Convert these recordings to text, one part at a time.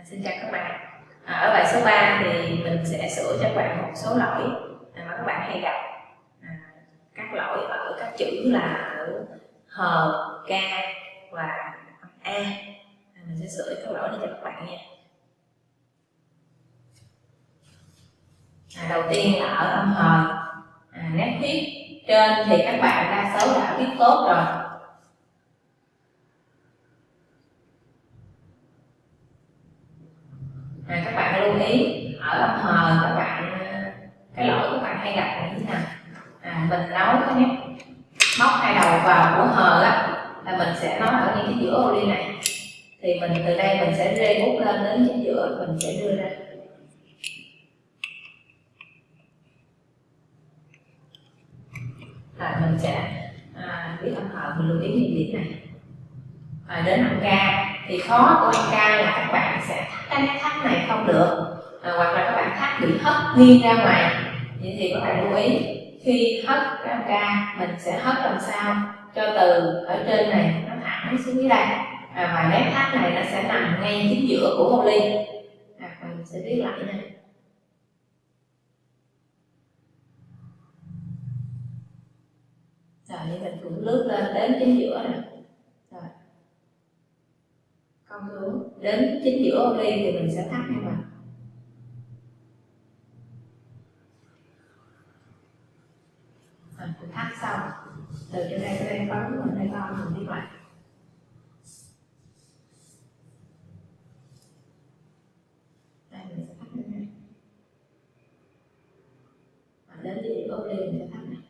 À, xin chào các bạn. À, Ở bài số 3 thì mình sẽ sửa cho các bạn một số lỗi mà các bạn hay gặp. À, Các lỗi ở các chữ là ở hờ, K và a. À, Mình sẽ sửa các lỗi này cho các bạn nha. À, Đầu tiên là ở âm hờ. À, Nét viết trên thì các bạn đa số đã viết tốt rồi à, ý ở âm hờ các bạn ờ, cái lỗi các bạn hay gặp là như thế nào? À, mình nấu cái nét móc hai đầu vào của hờ á là mình sẽ nói ở những cái giữa ô ly này. Thì mình từ đây mình sẽ rê bút lên đến chính giữa mình sẽ đưa ra. Là mình sẽ à, biết âm hờ mình lưu ý những điểm này. À, đến âm ca. Thì khó của âm ca là các bạn sẽ thắt cái thắt này không được bị hất nghiêng ra ngoài. Vậy thì các bạn lưu ý khi hất cái âm ca mình sẽ hất làm sao cho từ ở trên này nó thẳng xuống dưới đây. À, và nét thắt này nó sẽ nằm ngay chính giữa của hồ ly. À, mình sẽ viết lại nha rồi mình cũng lướt lên đến chính giữa nè. Rồi. Không xuống. Đến chính giữa ô ly thì mình sẽ thắt hai mặt rồi mình thắt xong từ chỗ đây tới đây có mình đây con, mình đi lại đây, mình sẽ thắt lên đây. Đến chính giữa ô mình sẽ thắt này.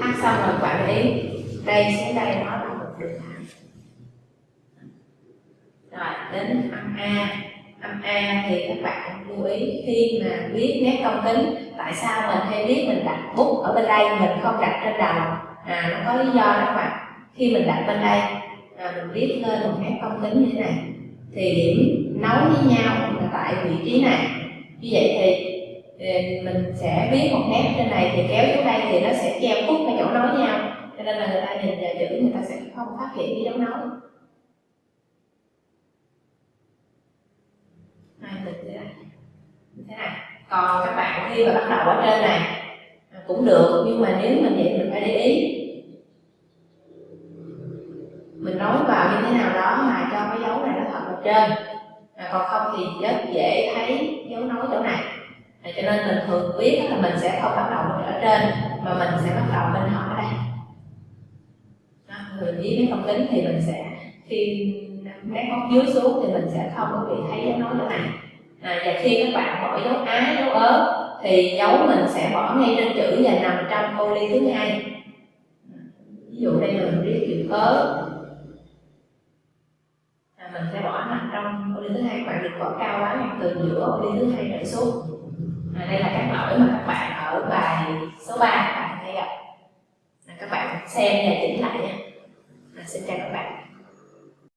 Thắt xong rồi quản lý đây xuống đây nó là một đường thẳng. Rồi, đến âm a âm a thì các bạn lưu ý khi mà viết nét công tính tại sao mình hay viết mình đặt bút ở bên đây mình không đặt trên đầu? À nó có lý do đó các bạn. Khi mình đặt bên đây à, mình viết lên một nét công tính như thế này thì điểm nối với nhau là tại vị trí này. Như vậy thì ừ, mình sẽ viết một nét trên này thì kéo xuống đây thì nó sẽ che khuất cái chỗ nối nhau. Cho nên là người ta nhìn vào chữ người ta sẽ không phát hiện cái dấu nối này mình thế này như thế này còn các bạn khi mà bắt đầu ở trên này à, cũng được nhưng mà nếu mình vậy mình phải để ý. Mình nói vào như thế nào đó mà cho cái dấu này nó thật ở trên. À, còn không thì rất dễ thấy dấu nói chỗ này. À, cho nên mình thường biết là mình sẽ không bắt đầu ở trên mà mình sẽ bắt đầu bên họ đây. À, người biết cái không tính thì mình sẽ khi nét móc dưới xuống thì mình sẽ không có bị thấy dấu nói chỗ này à, và khi các bạn bỏ dấu á dấu ớ thì dấu mình sẽ bỏ ngay trên chữ và nằm trong ô ly thứ hai. À, ví dụ đây là mình viết chữ ớ. À, mình sẽ bỏ nằm trong ô ly thứ hai các bạn đừng bỏ cao quá hoặc từ giữa ô ly thứ hai trở xuống. À, đây là các lỗi mà các bạn ở bài số 3 các bạn hay gặp. À, các bạn xem và chỉnh lại nha. À, xin chào các bạn.